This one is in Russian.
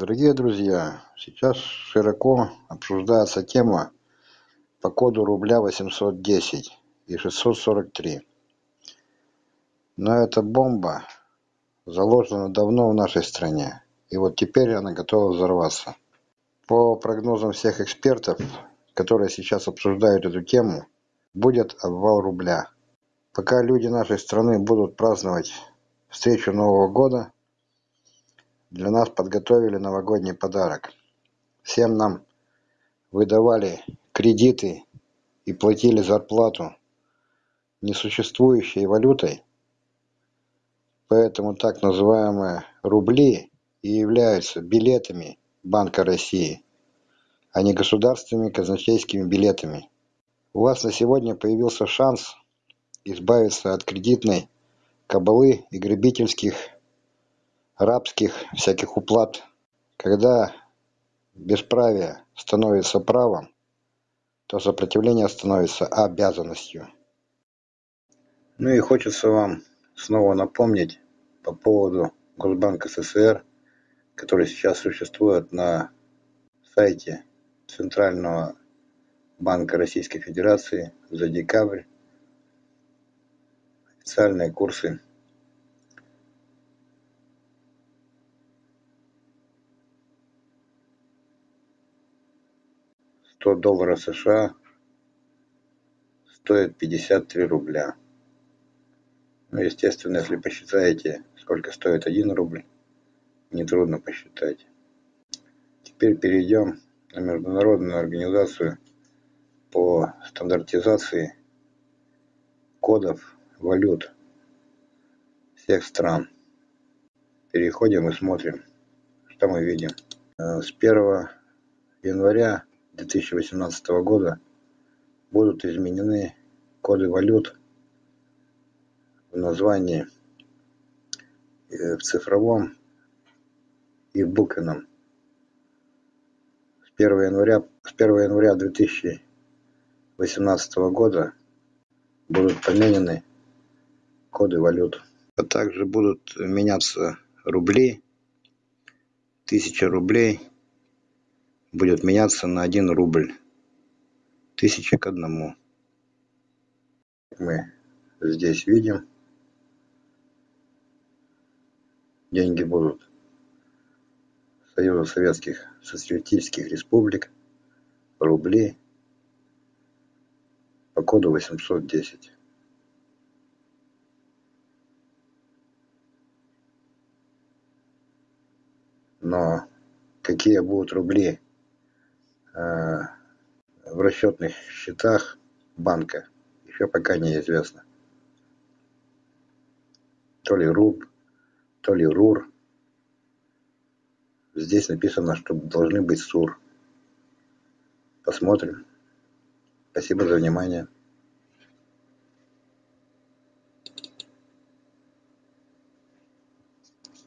Дорогие друзья, сейчас широко обсуждается тема по коду рубля 810 и 643. Но эта бомба заложена давно в нашей стране, и вот теперь она готова взорваться. По прогнозам всех экспертов, которые сейчас обсуждают эту тему, будет обвал рубля. Пока люди нашей страны будут праздновать встречу Нового года, для нас подготовили новогодний подарок. Всем нам выдавали кредиты и платили зарплату несуществующей валютой, поэтому так называемые рубли и являются билетами Банка России, а не государственными казначейскими билетами. У вас на сегодня появился шанс избавиться от кредитной кабалы и грабительских рабских всяких уплат. Когда бесправие становится правом, то сопротивление становится обязанностью. Ну и хочется вам снова напомнить по поводу Госбанка СССР, который сейчас существует на сайте Центрального банка Российской Федерации за декабрь. Официальные курсы 100 долларов США стоит 53 рубля. Ну, естественно, если посчитаете, сколько стоит 1 рубль, нетрудно посчитать. Теперь перейдем на международную организацию по стандартизации кодов валют всех стран. Переходим и смотрим, что мы видим. Э, с 1 января 2018 года будут изменены коды валют в названии э, в цифровом и в буквенном. С 1 января, с 1 января 2018 года будут поменены коды валют. А также будут меняться рубли, тысяча рублей – будет меняться на один рубль. Тысяча к одному. Мы здесь видим. Деньги будут Союза Советских Социалистических Республик, рубли по коду 810. Но какие будут рубли в расчетных счетах банка еще пока неизвестно. То ли РУБ, то ли РУР. Здесь написано, что должны быть СУР. Посмотрим. Спасибо за внимание.